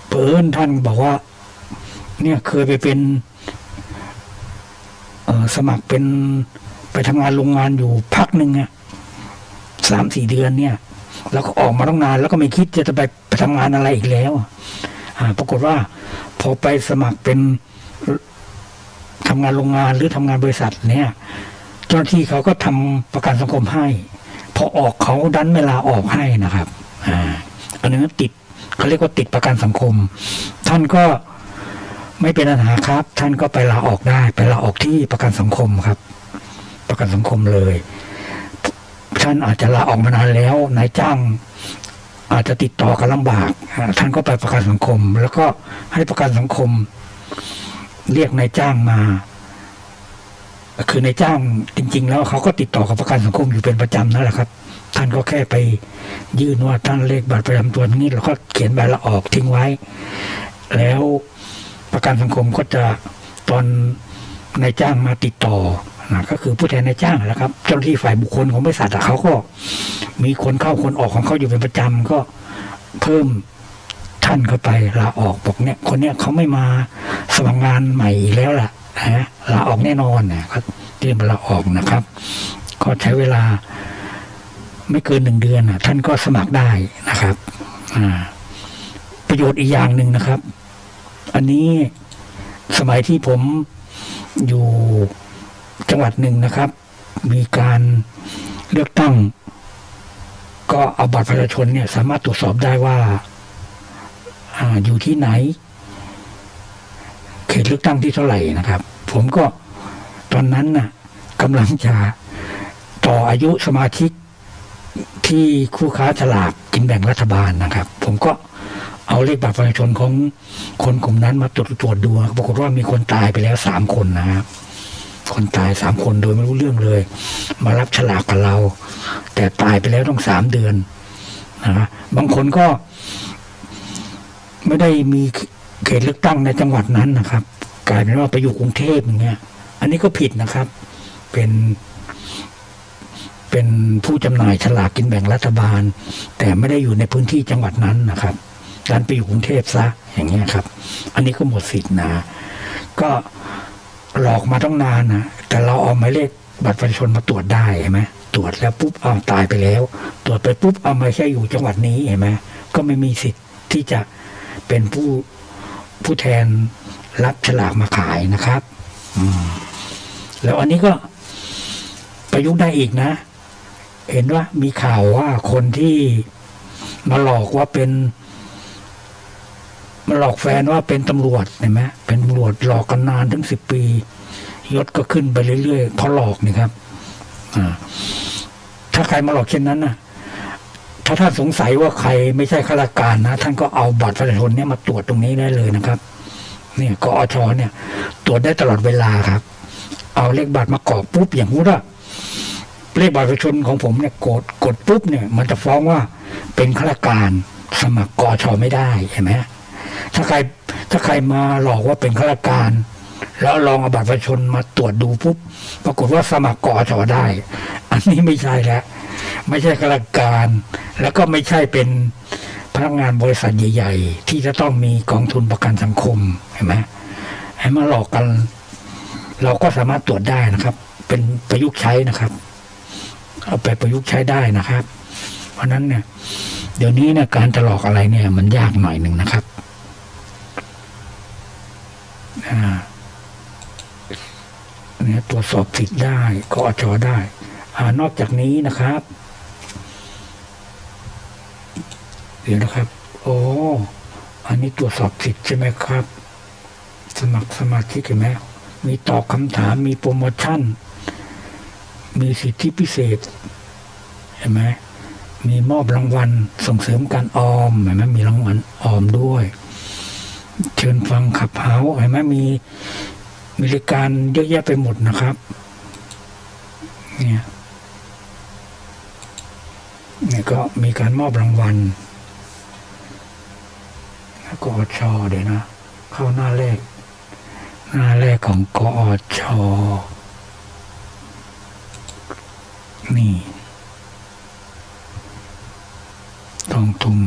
เปินท่านบอกว่า เนี่ยเคยไปเป็นสมัครเป็นไปทำงานโรงงานอยู่พักหนึ่งอะสามสี่เดือนเนี่ยแล้วก็ออกมาต้องนาน แล้วก็ไม่คิดจะไปไปทำงานอะไรอีกแล้วอะอ่าปรากฏว่า พอไปสมัครเป็นทำงานโรงงานหรือทำงานบริษัทเนี่ย เจ้าหน้าที่เขาก็ทำประกันสังคมให้ พอออกเขาดันเวลาออกให้นะครับอ่าอันนี้ติดเขาเรียกว่าติดประกันสังคม ท่านก็ไม่เป็นปัญหาครับ ท่านก็ไปลาออกได้ ไปลาออกที่ประกันสังคมครับ ประกันสังคมเลย ท่านอาจจะลาออกมานานแล้วนายจ้างอาจจะติดต่อกันลำบาก ท่านก็ไปประกันสังคม แล้วก็ให้ประกันสังคม เรียกนายจ้างมา คือในจ้างจริง ๆ แล้วเขาก็ติดต่อกับประกันสังคมอยู่เป็นประจำนั่นแหละครับ ท่านก็แค่ไปยื่นว่าท่านเลขบัตรประจำตัวนี้แล้วก็เขียนใบลาออกทิ้งไว้ แล้วประกันสังคมก็จะตอนนายจ้างมาติดต่อนะก็คือผู้แทนนายจ้างแหละครับ เจ้าหน้าที่ฝ่ายบุคคลของบริษัทเขาก็ มีคนเข้าคนออกของเขาอยู่เป็นประจำก็เพิ่มท่านเข้าไปลาออกบอกเนี่ยคนเนี้ยเขาไม่มาสมัครงานใหม่แล้วล่ะ นะลาออกแน่นอนเนี่ยก็เตรียมลาออกนะครับ ก็ใช้เวลาไม่เกินหนึ่งเดือนน่ะท่านก็สมัครได้นะครับอ่าประโยชน์อีกอย่างหนึ่งนะครับ อันนี้สมัยที่ผมอยู่จังหวัดหนึ่งนะครับ มีการเลือกตั้ง ก็เอาบัตรประชาชนเนี่ย สามารถตรวจสอบได้ว่าอ่าอยู่ที่ไหน เขตเลือกตั้งที่เท่าไหร่นะครับ ผมก็ตอนนั้นน่ะกำลังจะต่ออายุสมาชิกที่คู่ค้าฉลากกินแบ่งรัฐบาลนะครับ ผมก็เอาเลขบัตรประชาชนของคนกลุ่มนั้นมาตรวจตรวจดูปรากฏว่ามีคนตายไปแล้วสามคนนะครับ คนตายสามคนโดยไม่รู้เรื่องเลย มารับฉลากกับเรา แต่ตายไปแล้วต้องสามเดือนนะบางคนก็ไม่ได้มี เขตเลือกตั้งในจังหวัดนั้นนะครับ กลายเป็นว่าไปอยู่กรุงเทพอย่างเงี้ย อันนี้ก็ผิดนะครับ เป็นเป็นผู้จำหน่ายฉลากกินแบ่งรัฐบาล แต่ไม่ได้อยู่ในพื้นที่จังหวัดนั้นนะครับดันไปอยู่กรุงเทพซะอย่างเงี้ยครับ อันนี้ก็หมดสิทธิ์นะ ก็หลอกมาต้องนานนะแต่เราเอาหมายเลขบัตรประชาชนมาตรวจได้เห็นไหมตรวจแล้วปุ๊บเอาตายไปแล้ว ตรวจไปปุ๊บเอาม่ใช่อยู่จังหวัดนี้เห็นไหมก็ไม่มีสิทธิ์ที่จะเป็นผู้ ผู้แทนรับฉลากมาขายนะครับแล้วอันนี้ก็ประยุกต์ได้อีกนะ เห็นว่ามีข่าวว่าคนที่มาหลอกว่าเป็นมาหลอกแฟนว่าเป็นตำรวจเห็นไหมเป็นตำรวจหลอกกันนานถึงสิบปียศก็ขึ้นไปเรื่อยๆเพราะหลอกนี่ครับ อ่า ถ้าใครมาหลอกเช่นนั้นนะ ถ้าท่านสงสัยว่าใครไม่ใช่ข้าราชการนะ ท่านก็เอาบัตรประชาชนเนี่ยมาตรวจตรงนี้ได้เลยนะครับเนี่ยกอชเนี่ยตรวจได้ตลอดเวลาครับ เอาเลขบัตรมากรอกปุ๊บอย่างนู้นอะเลขบัตรประชาชนของผมเนี่ยกดกดปุ๊บเนี่ย มันจะฟ้องว่าเป็นข้าราชการสมัครกอชไม่ได้เห็นไหมถ้าใครถ้าใครมาหลอกว่าเป็นข้าราชการ แล้วลองเอาบัตรประชาชนมาตรวจดูปุ๊บปรากฏว่าสมัครกอชได้ อันนี้ไม่ใช่แล้ว ไม่ใช่ข้าราชการ แล้วก็ไม่ใช่เป็นพนักงานบริษัทใหญ่ ๆ ที่จะต้องมีกองทุนประกันสังคมเห็นไหมให้มาหลอกกัน เราก็สามารถตรวจได้นะครับ เป็นประยุกต์ใช้นะครับ เอาไปประยุกต์ใช้ได้นะครับ เพราะนั้นเนี่ย เดี๋ยวนี้เนี่ยการจะหลอกอะไรเนี่ย มันยากหน่อยหนึ่งนะครับเนี่ยตรวจสอบสิทธิ์ได้ก็อจอได้อนอกจากนี้นะครับ เดี๋ยวนะครับ โอ้อันนี้ตรวจสอบสิทธิ์ใช่ไหมครับ สมัครสมาชิกเห็นไหมมีตอบคำถามมีโปรโมชั่น มีสิทธิพิเศษเห็นไหมมีมอบรางวัลส่งเสริมการออมเห็นไหมมีรางวัลออมด้วย เชิญฟังขับเฮาเห็นไหมมีมีรายการเยอะแยะไปหมดนะครับ เนี่ยเนี่ยก็มีการมอบรางวัล ก็ชอเดี๋ยวนะ เข้าหน้าแรกหน้าแรกของกอชอนี่ทองทุม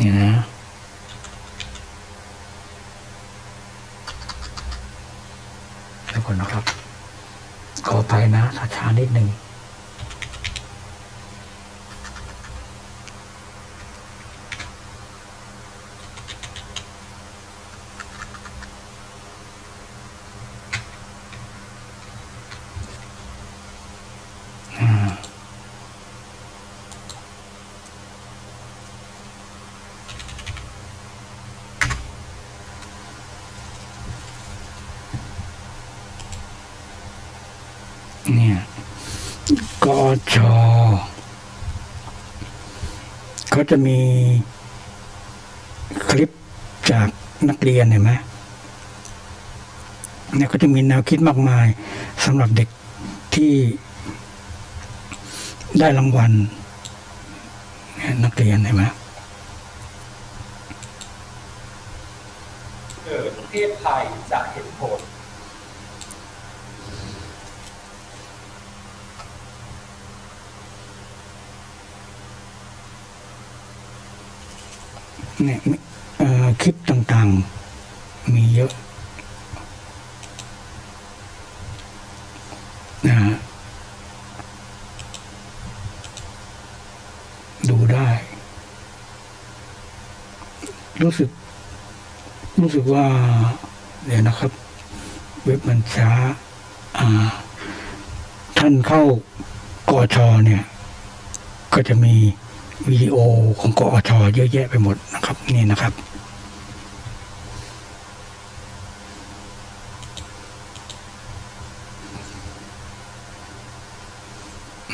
นี่นะแล้วก่อนนะครับ ขอไปนะถ้าช้านิดหนึ่ง เนี่ยกอชอเขา จะมีคลิปจากนักเรียนเห็นไหมเนี่ยก็จะมีแนวคิดมากมายสำหรับเด็กที่ได้รางวัลนักเรียนเห็นไหมเกิดประเทศไทยจะเห็นผล เนี่ยคลิปต่างๆ มีเยอะนะฮะดูได้ รู้สึก รู้สึกว่า เดี๋ยวนะครับ เว็บมันช้า อ่า ท่านเข้ากอชอเนี่ย ก็จะมี วิดีโอของกอชเยอะแยะไปหมดนะครับนี่นะครับ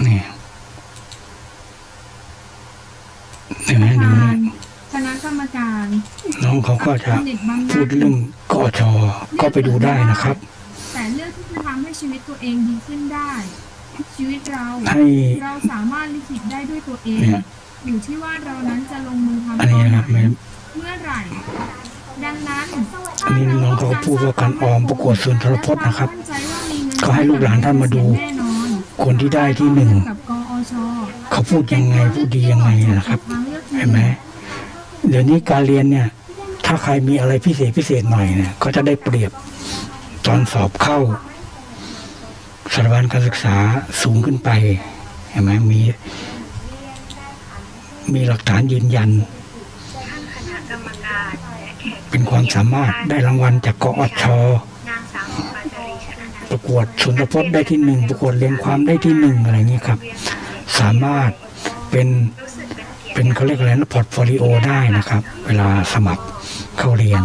นี่เห็นไหมดูนี่คณะกรรมการน้องเขาก็จะสนิทบางพูดเรื่องกออชก็ไปดูได้นะครับ แต่เลือกที่จะทำให้ชีวิตตัวเองดีขึ้นได้ ชีวิตเราให้เราสามารถลิขิตได้ด้วยตัวเองเนี่ย อยู่ที่ว่าเรานั้นจะลงมือทำอันนี้นะครับตไม่อนไหนเมื่อไหร่ ดังนั้นอันนี้น้องเขาก็พูดว่าการออมประกวดสุนทรพจน์นะครับมั่นใจว่ามีเงินก็ให้ลูกหลานท่านมาดูแน่นอนคนที่ได้ที่หนึ่ง กับกอชเขาพูดยังไงพูดดียังไงนะครับทางลือกเห็นไหมเดี๋ยวนี้การเรียนเนี่ย ถ้าใครมีอะไรพิเศษพิเศษหน่อยเนี่ยก็จะได้เปรียบตอนสอบเข้าสถาบันการศึกษาสูงขึ้นไปเห็นไหมมี มีหลักฐานยืนยัน เป็นความสามารถได้รางวัลจากกอชปาจารีชนะนันท์ประกวดสุนทรพจน์ได้ที่หนึ่งประกวดเรียงความได้ที่หนึ่งอะไรอย่างนี้ครับ สามารถเป็นเป็นเขาเรียกอะไรนะ portfolio ได้นะครับ เวลาสมัครเข้าเรียน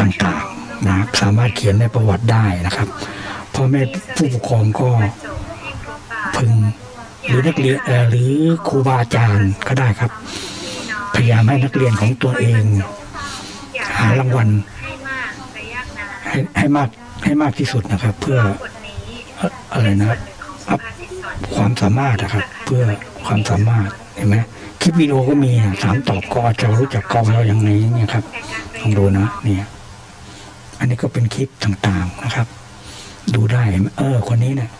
ต่างๆนะสามารถเขียนในประวัติได้นะครับพ่อแม่ผู้ปกครองก็พึง หรือนักเรียนหรือครูบาอาจารย์ก็ได้ครับ พยายามให้นักเรียนของตัวเอง หารางวัลให้ให้มากให้มากที่สุดนะครับ เพื่ออะไรนะเป็นส่วนหนึ่งของสุภาษิตสอนความสามารถนะครับ เพื่อความสามารถเห็นไหมคลิปวิดีโอก็มีนะถามตอบกอจะรู้จักกอเราอย่างไงเนี่ยครับลองดูนะเนี่ยอันนี้ก็เป็นคลิปต่างๆนะครับ ดูได้เห็นไหมเออคนนี้เนี่ย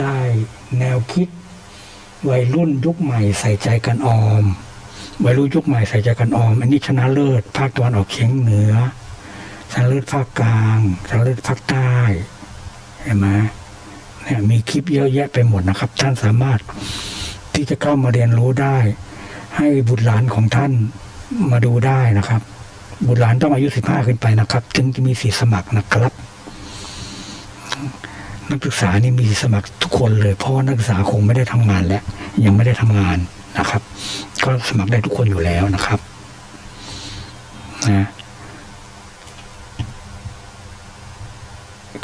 ได้ แนวคิด วัยรุ่นยุคใหม่ใส่ใจกันออม วัยรุ่นยุคใหม่ใส่ใจกันออม อันนี้ชนะเลิศภาคตะวันออกเฉียงเหนือชนะเลิศภาคกลางชนะเลิศภาคใต้เห็นไหมเนี่ยมีคลิปเยอะแยะไปหมดนะครับ ท่านสามารถที่จะเข้ามาเรียนรู้ได้ ให้บุตรหลานของท่านมาดูได้นะครับ บุตรหลานต้องอายุสิบห้าขึ้นไปนะครับถึงจะมีสิทธิสมัครนะครับ นักศึกษานี่มีสมัครทุกคนเลย เพราะว่านักศึกษาคงไม่ได้ทำงานแล้วยังไม่ได้ทำงานนะครับ ก็สมัครได้ทุกคนอยู่แล้วนะครับนะ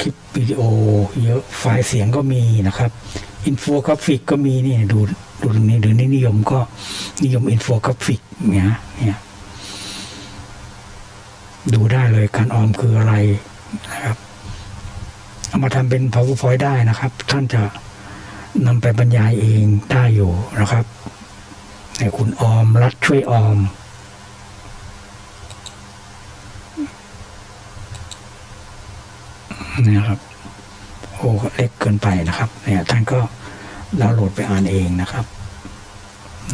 คลิปวิดีโอเยอะไฟล์เสียงก็มีนะครับอินโฟกราฟิกก็มีนี่ดูดูตรงนี้หรือนี่นิยมก็นิยมอินโฟกราฟิกเนี่ยเนี่ยดูได้เลยการออมคืออะไรนะครับ เอามาทำเป็น PowerPoint ได้นะครับ ท่านจะนำไปบรรยายเองได้อยู่นะครับเนี่ยคุณออมรัฐช่วยออมนี่ครับโอ้เล็กเกินไปนะครับเนี่ยท่านก็ดาวน์โหลดไปอ่านเองนะครับ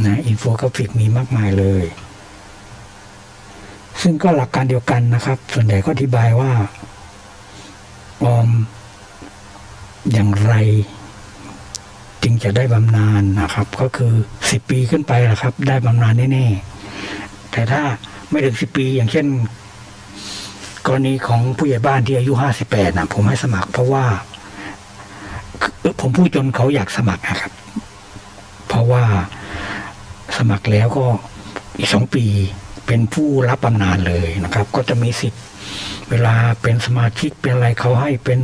นะอินโฟกราฟิกมีมากมายเลย ซึ่งก็หลักการเดียวกันนะครับ ส่วนใหญ่ก็อธิบายว่าออม อย่างไร จึงจะได้บำนาญนะครับ ก็คือสิบปีขึ้นไปนะครับ ได้บำนาญแน่ๆแต่ถ้าไม่ถึงสิบปีอย่างเช่น กรณีของผู้ใหญ่บ้านที่อายุห้าสิบแปดนะผมให้สมัคร เพราะว่าผมพูดจนเขาอยากสมัครนะครับ เพราะว่าสมัครแล้วก็อีกสองปีเป็นผู้รับบำนาญเลยนะครับ ก็จะมีสิทธิ์เวลาเป็นสมาชิกเป็นอะไรเขาให้เป็น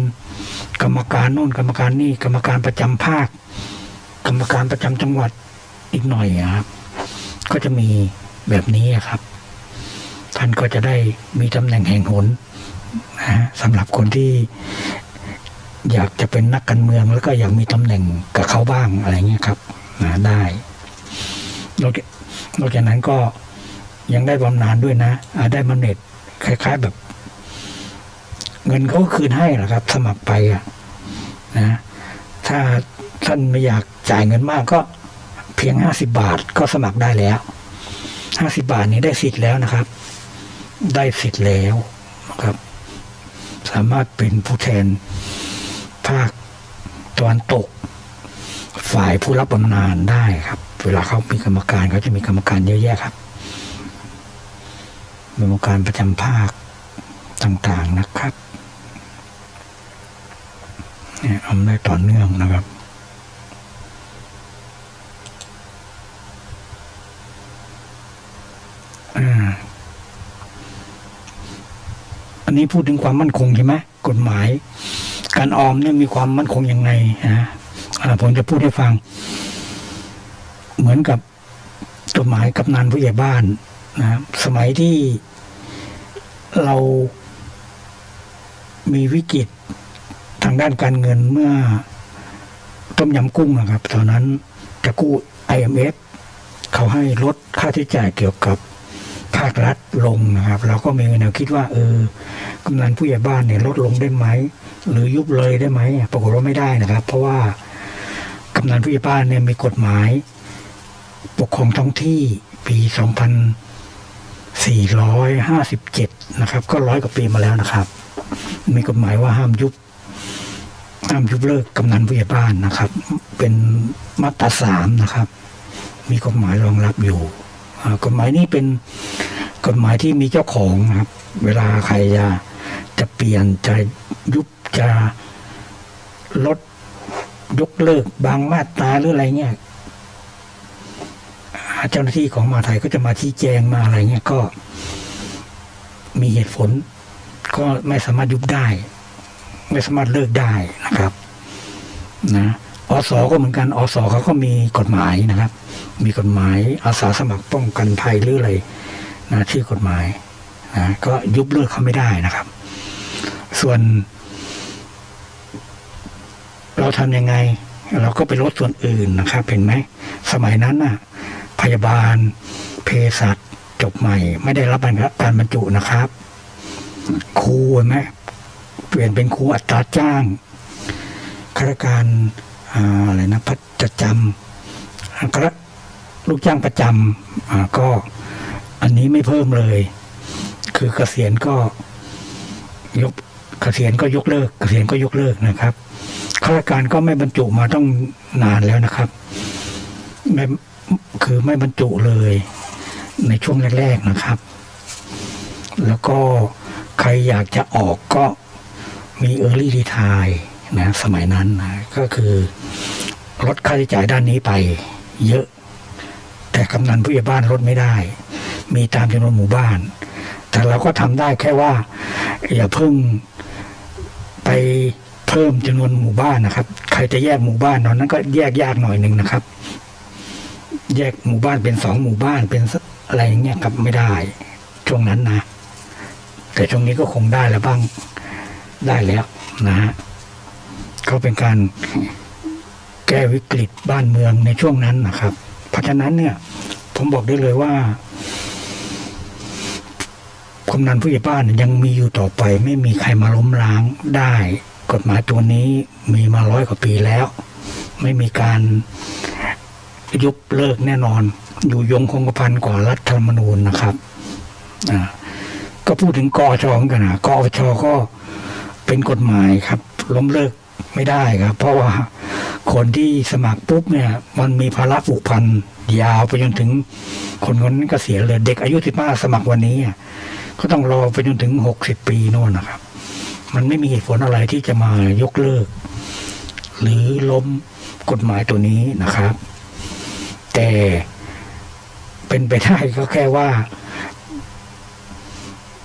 กรรมการโน่นกรรมการนี่กรรมการประจำภาค กรรมการประจำจังหวัดอีกหน่อยครับ ก็จะมีแบบนี้ครับ ท่านก็จะได้มีตำแหน่งแห่งหนนะฮะสำหรับคนที่อยากจะเป็นนักการเมืองแล้วก็อยากมีตำแหน่งกับเขาบ้างอะไรเงี้ยครับนะได้นอกจากนั้นก็ยังได้บำนาญด้วยนะได้บำเหน็จคล้าย ๆ แบบ เงินเขาก็คืนให้แหละครับ สมัครไปอะนะถ้าท่านไม่อยากจ่ายเงินมากก็เพียงห้าสิบาทก็สมัครได้แล้วห้าสิบาทนี้ได้สิทธิ์แล้วนะครับ ได้สิทธิ์แล้วนะครับ สามารถเป็นผู้แทนภาคตะวันตก ฝ่ายผู้รับบำนาญได้ครับ เวลาเขามีกรรมการเขาจะมีกรรมการเยอะแยะครับกรรมการประจำภาคต่างๆนะครับ เนี่ยทำได้ต่อเนื่องนะครับอ่าอันนี้พูดถึงความมั่นคงใช่ไหมกฎหมาย การออมเนี่ยมีความมั่นคงยังไงนะอ่าผมจะพูดให้ฟัง เหมือนกับกฎหมายกำนันผู้ใหญ่บ้านนะสมัยที่เรามีวิกฤต ด้านการเงินเมื่อต้มยำกุ้งนะครับ ตอนนั้นจะกู้ IMF เขาให้ลดค่าใช้จ่ายเกี่ยวกับภาครัฐลงนะครับ เราก็มีแนวคิดว่า เออกำนันผู้ใหญ่บ้านเนี่ยลดลงได้ไหม หรือยุบเลยได้ไหมปรากฏว่าไม่ได้นะครับ เพราะว่ากำนันผู้ใหญ่บ้านเนี่ยมีกฎหมาย ปกครองท้องที่ปี 2457 นะครับ ก็ร้อยกว่าปีมาแล้วนะครับ มีกฎหมายว่าห้ามยุบ ห้ามยุบเลิกกำนันผู้ใหญ่บ้านนะครับ เป็นมาตราสามนะครับ มีกฎหมายรองรับอยู่กฎหมายนี้เป็นกฎหมายที่มีเจ้าของนะครับ เวลาใครจะจะเปลี่ยนจะยุบจะลดยกเลิกบางมาตราหรืออะไรเงี้ยเจ้าหน้าที่ของมาไทยก็จะมาชี้แจงมาอะไรเงี้ยก็มีเหตุผลก็ไม่สามารถยุบได้ ไม่สามารถเลิกได้นะครับนะอสก็เหมือนกันอสเขาก็มีกฎหมายนะครับ มีกฎหมายอาสาสมัครป้องกันภัยหรืออะไรนะชื่อกฎหมายนะก็ยุบเลิกเขาไม่ได้นะครับ ส่วน เราทำยังไง เราก็ไปลดส่วนอื่นนะครับเห็นไหมสมัยนั้นน่ะ พยาบาลเภสัชจบใหม่ ไม่ได้รับการบรรจุนะครับครูเห็นไหม เปลี่ยนเป็นครูอัตราจ้างข้าราชการอะไรนะพัฒจำข้าราลูกจ้างประจำก็อันนี้ไม่เพิ่มเลย คือเกษียณก็ยกเกษียณก็ยกเลิก เกษียณก็ยกเลิกนะครับข้าราชการก็ไม่บรรจุมาต้องนานแล้วนะครับไม่คือไม่บรรจุเลย ในช่วงแรก ๆนะครับ แล้วก็ใครอยากจะออกก็ มีเออร์ลี่รีทายนะสมัยนั้นนะก็คือลดค่าใช้จ่ายด้านนี้ไป เยอะ แต่กำนันผู้ใหญ่บ้านลดไม่ได้ มีตามจำนวนหมู่บ้าน แต่เราก็ทำได้แค่ว่า อย่าเพิ่งไปเพิ่มจำนวนหมู่บ้านนะครับ ใครจะแยกหมู่บ้านตอนนั้นก็แยกยากหน่อยหนึ่งนะครับ แยกหมู่บ้านเป็นสองหมู่บ้านเป็นอะไรอย่างเงี้ยครับไม่ได้ช่วงนั้นนะแต่ช่วงนี้ก็คงได้แล้วบ้าง ได้แล้วนะฮะก็เป็นการแก้วิกฤตบ้านเมืองในช่วงนั้นนะครับ เพราะฉะนั้นเนี่ย ผมบอกได้เลยว่ากำนันผู้ใหญ่บ้านยังมีอยู่ต่อไป ไม่มีใครมาล้มล้างได้ กฎหมายตัวนี้มีมาร้อยกว่าปีแล้ว ไม่มีการยุบเลิกแน่นอน อยู่ยงคงกระพันกว่ารัฐธรรมนูญนะครับ อ่า ก็พูดถึงกอชอกันนะกอชอก็ เป็นกฎหมายครับ ล้มเลิกไม่ได้ครับ เพราะว่าคนที่สมัครปุ๊บเนี่ย มันมีภาระผูกพันยาวไปจนถึง คนคนนั้นก็เสียเลยเด็กอายุสิบห้าสมัครวันนี้ก็ต้องรอไปจนถึงหกสิบปีโน่นนะครับ มันไม่มีเหตุผลอะไรที่จะมายกเลิก หรือล้มกฎหมายตัวนี้นะครับ แต่เป็นไปได้ก็แค่ว่า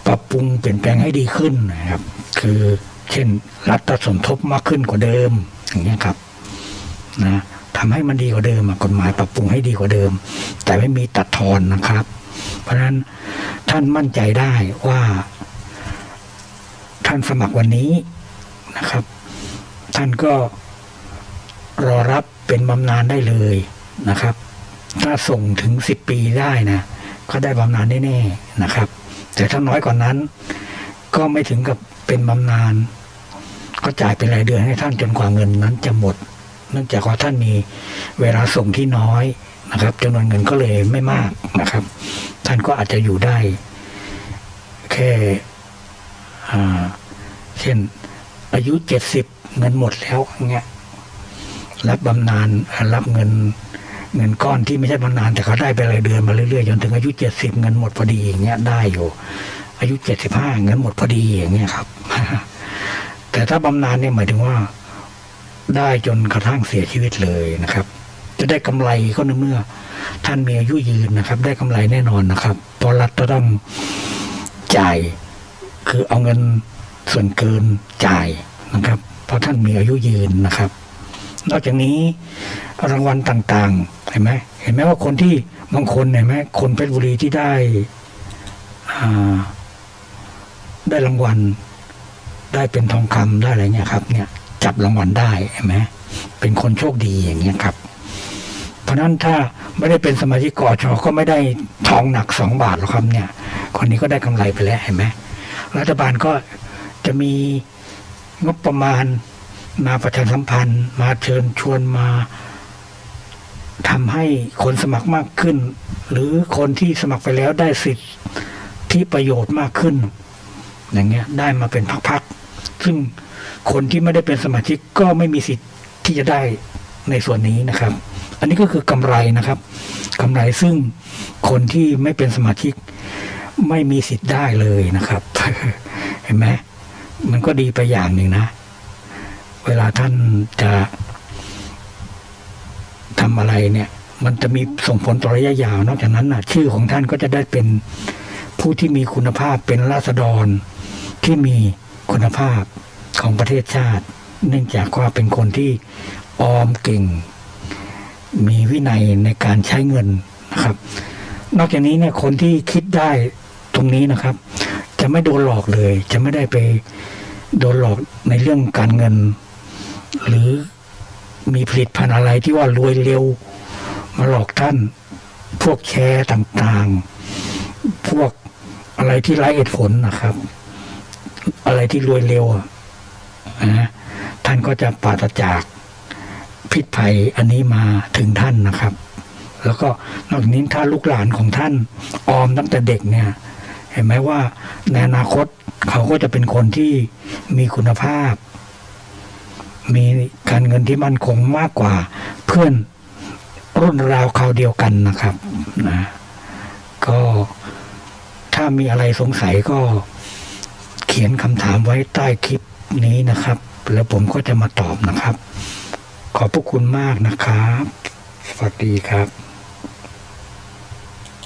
ปรับปรุงเปลี่ยนแปลงให้ดีขึ้นนะครับ คือ เช่น รัฐสมทบมากขึ้นกว่าเดิม อย่างเงี้ยครับนะทำให้มันดีกว่าเดิมกฎหมายปรับปรุงให้ดีกว่าเดิม แต่ไม่มีตัดทอนนะครับ เพราะฉะนั้นท่านมั่นใจได้ว่า ท่านสมัครวันนี้นะครับ ท่านก็รอรับเป็นบำนาญได้เลยนะครับ ถ้าส่งถึงสิบปีได้นะก็ได้บำนาญแน่ๆนะครับ แต่ถ้าน้อยกว่านั้น ก็ไม่ถึงกับ เป็นบำนาญก็จ่ายเป็นรายเดือนให้ท่านจนกว่าเงินนั้นจะหมด เนื่องจากว่าท่านมีเวลาส่งที่น้อยนะครับจำนวนเงินก็เลยไม่มากนะครับ ท่านก็อาจจะอยู่ได้ แค่เช่น อายุเจ็ดสิบเงินหมดแล้วอย่างเงี้ยรับบำนาญรับเงินเงินก้อนที่ไม่ใช่บำนาญแต่เขาได้ไปรายเดือนมาเรื่อยๆจนถึงอายุเจ็ดสิบเงินหมดพอดีอย่างเงี้ยได้อยู่ อายุเจ็ดสิบห้าเงินหมดพอดีอย่างเงี้ยครับ แต่ถ้าบำนาญเนี่ยหมายถึงว่า ได้จนกระทั่งเสียชีวิตเลยนะครับ จะได้กำไรก็ในเมื่อ ท่านมีอายุยืนนะครับ ได้กำไรแน่นอนนะครับเพราะรัฐจะต้องจ่ายคือเอาเงินส่วนเกินจ่ายนะครับ เพราะท่านมีอายุยืนนะครับ นอกจากนี้รางวัลต่างๆ เห็นไหมเห็นไหมว่าคนที่บางคนเห็นไหมคนเพชรบุรีที่ได้อ่า ได้รางวัล ได้เป็นทองคำได้อะไรเงี้ยครับ เนี่ย จับรางวัลได้เห็นไหมเป็นคนโชคดีอย่างเงี้ยครับ เพราะนั้นถ้าไม่ได้เป็นสมาชิกกอชอก็ไม่ได้ทองหนักสองบาทหรอกครับเนี่ย คนนี้ก็ได้กำไรไปแล้วเห็นไหมรัฐบาลก็จะมีงบประมาณมาประชาสัมพันธ์ มาเชิญชวนมาทำให้คนสมัครมากขึ้น หรือคนที่สมัครไปแล้วได้สิทธิประโยชน์มากขึ้น อย่างเงี้ยได้มาเป็นพักๆซึ่งคนที่ไม่ได้เป็นสมาชิกก็ไม่มีสิทธิ์ที่จะได้ในส่วนนี้นะครับ อันนี้ก็คือกำไรนะครับกำไรซึ่งคนที่ไม่เป็นสมาชิก ไม่มีสิทธิ์ได้เลยนะครับ เห็นไหมมันก็ดีไปอย่างหนึ่งนะ เวลาท่านจะทำอะไรเนี่ย มันจะมีส่งผลต่อระยะยาว นอกจากนั้นนะชื่อของท่านก็จะได้เป็นผู้ที่มีคุณภาพเป็นราษฎร ที่มีคุณภาพของประเทศชาติ เนื่องจากว่าเป็นคนที่ออมเก่ง มีวินัยในการใช้เงินนะครับ นอกจากนี้เนี่ยคนที่คิดได้ตรงนี้นะครับ จะไม่โดนหลอกเลย จะไม่ได้ไปโดนหลอกในเรื่องการเงิน หรือมีผลิตภัณฑ์อะไรที่ว่ารวยเร็ว มาหลอกท่าน พวกแชร์ต่างๆ พวกอะไรที่ไร้เหตุผลนะครับ อะไรที่รวยเร็วนะท่านก็จะปราศจากพิษภัยอันนี้มาถึงท่านนะครับ แล้วก็นอกจากนี้ถ้าลูกหลานของท่านออมตั้งแต่เด็กเนี่ย เห็นไหมว่าในอนาคตเขาก็จะเป็นคนที่มีคุณภาพ มีการเงินที่มั่นคงมากกว่าเพื่อนรุ่นราวคราวเดียวกันนะครับนะก็ถ้ามีอะไรสงสัยก็ ขียนคำถามไว้ใต้คลิปนี้นะครับ แล้วผมก็จะมาตอบนะครับ ขอบพระคุณมากนะครับ สวัสดีครับ